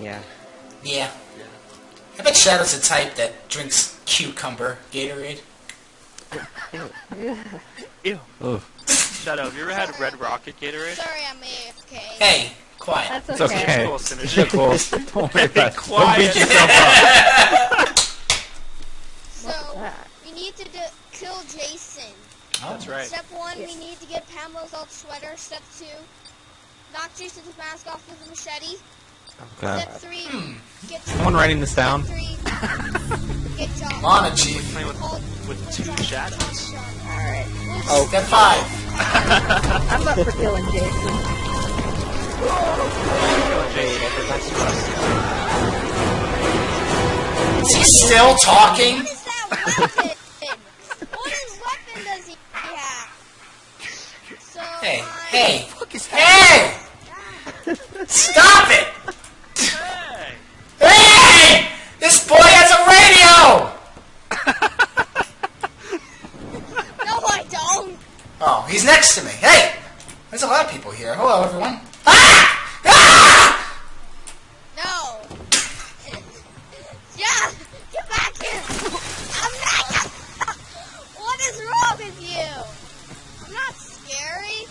Yeah. Yeah. I bet Shadow's the type that drinks cucumber Gatorade. Ew. Ugh. Shadow, have you ever had Red Rocket Gatorade? Sorry, I'm AFK. Hey, quiet. That's It's okay. okay. Cool synergy. cool. Don't worry about it. Don't beat yourself up. So, we need to do, kill Jason. Oh. That's right. Step one, we need to get Pamela's old sweater. Step two, knock Jason's mask off with a machete. Okay. Step three, hmm. get Someone writing this down? Step three, get John. Come on, Chief. Playing with, with two shadows. Alright. Oh, step five. I'm up for killing Jason. Jade, I forgot Is he still talking? What is that weapon? what is weapon does he have? So, Hey, hey, hey! Stop it! Hey! Hey! This boy has a radio! No, I don't. Oh, he's next to me. Hey! There's a lot of people here. Hello, everyone. Ah! Ah! No. Yeah, get back here. I'm not. what is wrong with you? I'm not scary.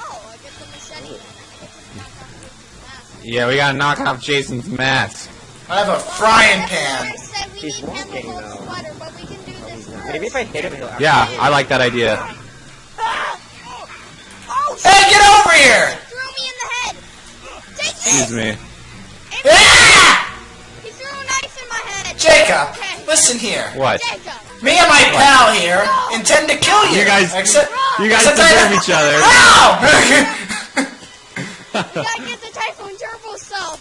Oh, I get the machete. I get to knock off Jason's mask. Yeah, we gotta knock off Jason's mask. I have a frying pan. what I said. We He's walking, though. sweater, but we can do this first. Maybe if I hit him, he'll Yeah, I like that idea. Here! threw me in the head. Take Excuse it. me. Ah! He threw a knife in my head. Jacob, Okay. listen here. What? Jacob. Me and my pal here intend to kill you. You guys- Except, You guys except I- deserve each other. Ow! You gotta get the Typhoon Turbo sub.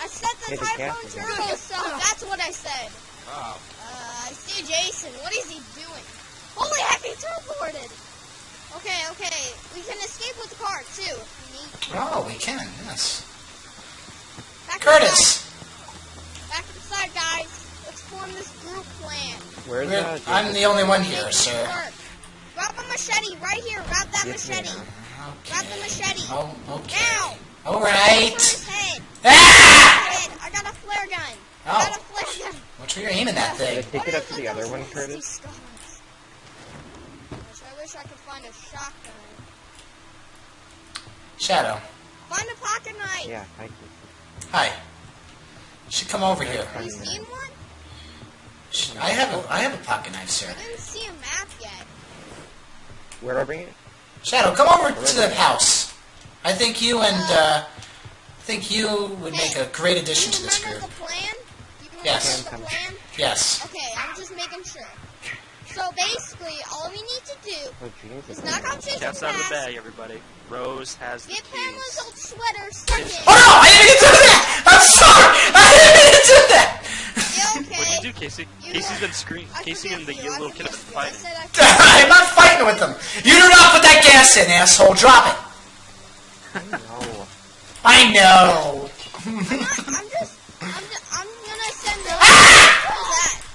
I said the Hey, Typhoon Turbo sub. That's what I said. Oh. Uh, I see Jason. What is he doing? Okay, okay. We can escape with the car, too. if we need to. Oh, we can, yes. Back Curtis! Inside. Back inside, guys. Let's form this group plan. Where's We're- uh, I'm the only one here, sir. work. Grab a machete right here. Grab that Yes, machete. ma'am. Grab the machete. Oh, okay. Now. Alright. Ah! I got a flare gun. I Oh. got a flare gun. Which way you're aiming that Did I thing? take it up to the other one, Curtis? Scars? Gosh, I wish I could find a shotgun. Shadow. Find a pocket knife. Yeah, I Hi. You should come over here. Have you seen one? Sh- I have a, I have a pocket knife, sir. I didn't see a map yet. Where do I bring it? Shadow, come over to the house. I think you and, uh, I think you would make a great addition you to this remember group. the plan? You Yes. the plan? Yes. Okay, I'm just making sure. So basically, all we need to do Oh, is knock out Jason's Cat's out of the bag, everybody. Rose has the get Pamela's old sweater, second. Oh no! I didn't mean to do that! I'm sorry! I didn't mean to do that! Yeah, okay. What'd you do, Casey? You Casey's know- been screaming. Casey and the you, little kid have been fighting. I forgive I'm not fighting with them. You do not put that gas in, asshole. Drop it. No. I know. I'm just, I'm just, I'm gonna send ah!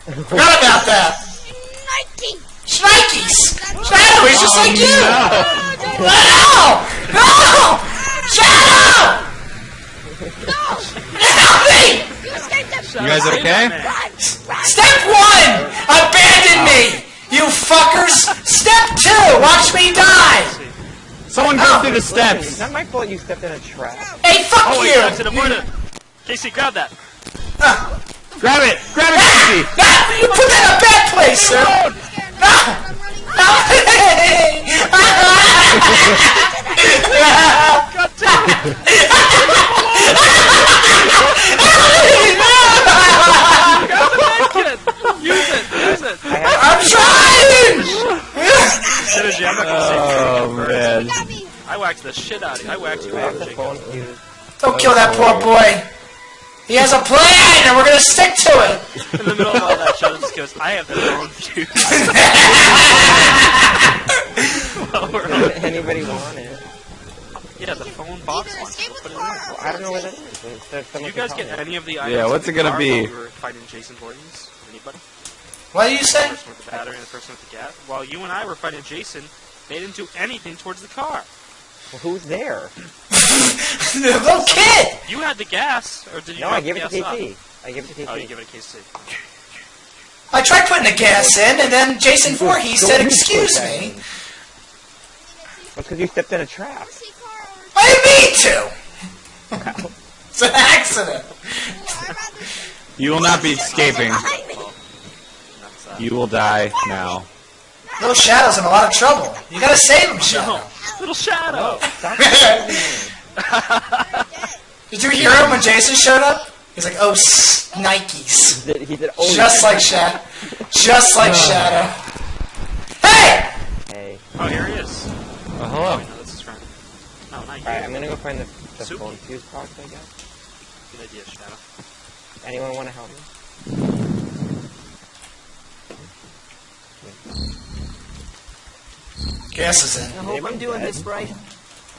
the that. Forgot about that. Nike. Shnikes! Shadow, he's just like you! No! No! Shadow! Help me! You escaped the You guys okay? Run, run. Step one! Abandon me! You fuckers! Step two! Watch me die! Someone go through the It's steps. not my fault you stepped in a trap. Hey, fuck Oh, wait, you! that's an avoidant. Casey, grab that. Ah, Grab it! Grab it, Casey! ah, you put that in a bad place, sir! Scared. Ah! I'm running. Kid, use it, use it. I'm trying! Synergy, I'm not gonna say Oh, anything. man. Got me. I whacked the shit out of you. I whacked you I out, Jacob. Don't kill that poor boy. He has a plan, and we're gonna stick to it. In the middle of all that, Shadow just goes, I have the phone too. Well, we're on- Does anybody want it? yeah, the phone box Either one. escape Put it in car. there. or I don't know what that Jason. is. Is Did you guys get tell any of the items Yeah, what's in it gonna car be? while we were fighting Jason Voorhees? Anybody? What do you say? The person with the battery and the person with the gas? While you and I were fighting Jason, they didn't do anything towards the car. Well, who's there? the little kid! You had the gas, or did you? No, I gave it to gas KT. off? I gave it to KT. Oh, you give it a KC. I tried putting the gas in, and then Jason Voorhees said, excuse me. in. That's because you stepped in a trap. See car over I didn't mean to! It's an accident. You will not be escaping. behind me. That's, uh, You will die now. Little Shadow's in a lot of trouble. You gotta save him, Shadow. Little shadow. Stop chasing me. Did you hear him when Jason showed up? He's like, oh, s- Nikes. He did, he did oh, Just like Shadow. Just like uh. Shadow. Hey! Hey. Oh, here he is. Oh, Oh, hello. wait, no, that's his friend. Oh, no, not. Alright, I'm gonna go find the, the Super. phone fuse box, I guess. Good idea, Shadow. Anyone want to help me? Gas is in. I hope I'm doing this right.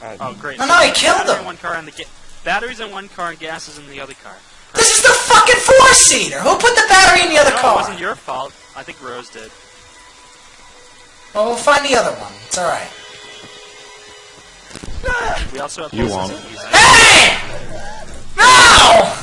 Uh, Oh, great. No, no, he killed Battery in him. one car and the ga- batteries in one car and gas is in the other car. This is the fucking four-seater. Who put the battery in the other No, it wasn't your fault. I think Rose did. Well, we'll find the other one. It's alright. We also have You won't. Hey! No!